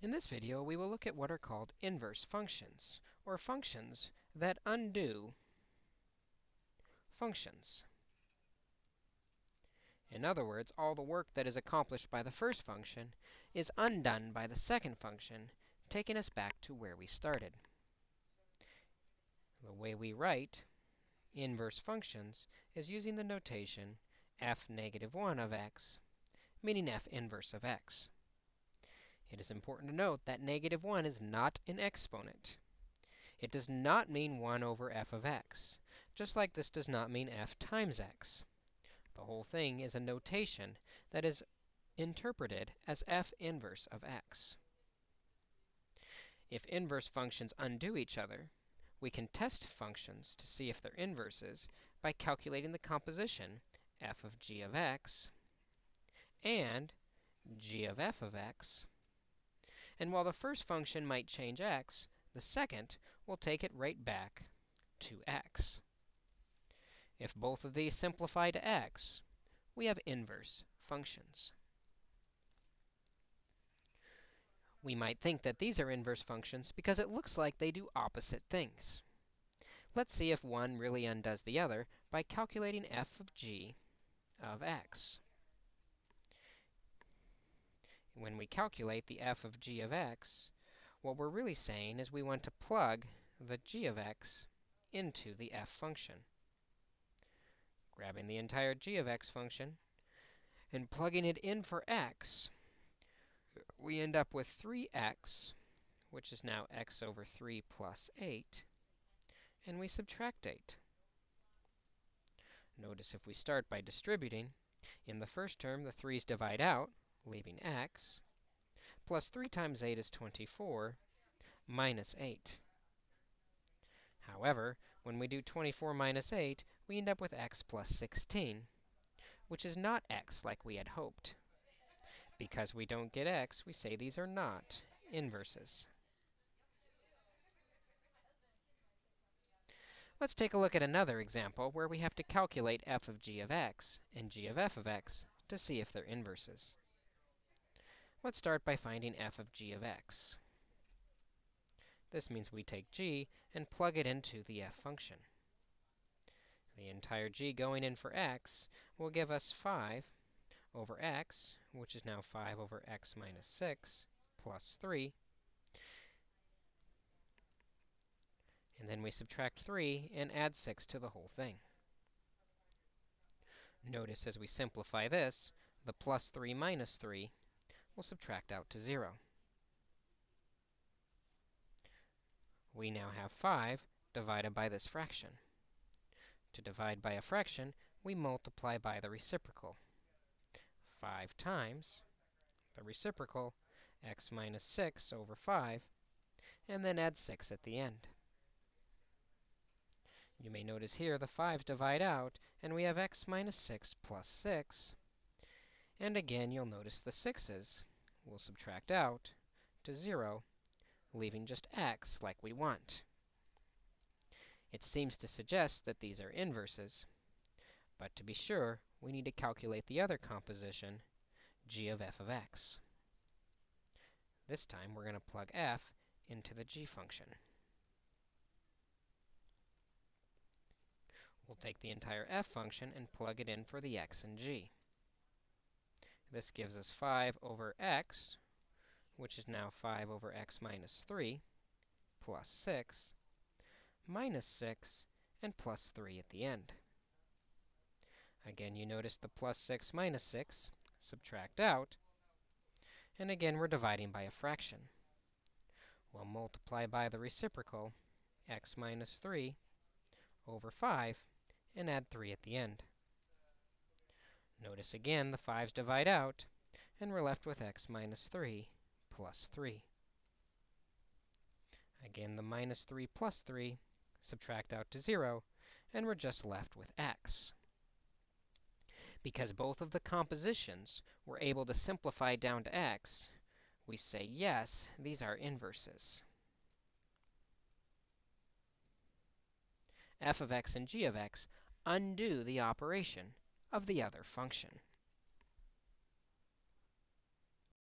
In this video, we will look at what are called inverse functions, or functions that undo functions. In other words, all the work that is accomplished by the first function is undone by the second function, taking us back to where we started. The way we write inverse functions is using the notation f negative 1 of x, meaning f inverse of x. It is important to note that negative 1 is not an exponent. It does not mean 1 over f of x, just like this does not mean f times x. The whole thing is a notation that is interpreted as f inverse of x. If inverse functions undo each other, we can test functions to see if they're inverses by calculating the composition f of g of x and g of f of x and while the first function might change x, the second will take it right back to x. If both of these simplify to x, we have inverse functions. We might think that these are inverse functions because it looks like they do opposite things. Let's see if one really undoes the other by calculating f of g of x when we calculate the f of g of x, what we're really saying is we want to plug the g of x into the f function. Grabbing the entire g of x function and plugging it in for x, we end up with 3x, which is now x over 3 plus 8, and we subtract 8. Notice if we start by distributing, in the first term, the 3's divide out, leaving x, plus 3 times 8 is 24, minus 8. However, when we do 24 minus 8, we end up with x plus 16, which is not x like we had hoped. Because we don't get x, we say these are not inverses. Let's take a look at another example where we have to calculate f of g of x and g of f of x to see if they're inverses. Let's start by finding f of g of x. This means we take g and plug it into the f function. The entire g going in for x will give us 5 over x, which is now 5 over x minus 6, plus 3. And then we subtract 3 and add 6 to the whole thing. Notice as we simplify this, the plus 3 minus 3 will subtract out to 0. We now have 5 divided by this fraction. To divide by a fraction, we multiply by the reciprocal. 5 times the reciprocal, x minus 6 over 5, and then add 6 at the end. You may notice here the 5's divide out, and we have x minus 6 plus 6. And again, you'll notice the 6's will subtract out to 0, leaving just x like we want. It seems to suggest that these are inverses, but to be sure, we need to calculate the other composition, g of f of x. This time, we're going to plug f into the g function. We'll take the entire f function and plug it in for the x and g. This gives us 5 over x, which is now 5 over x minus 3, plus 6, minus 6, and plus 3 at the end. Again, you notice the plus 6 minus 6, subtract out, and again, we're dividing by a fraction. We'll multiply by the reciprocal, x minus 3 over 5, and add 3 at the end. Notice again, the 5's divide out, and we're left with x minus 3 plus 3. Again, the minus 3 plus 3 subtract out to 0, and we're just left with x. Because both of the compositions were able to simplify down to x, we say, yes, these are inverses. f of x and g of x undo the operation of the other function.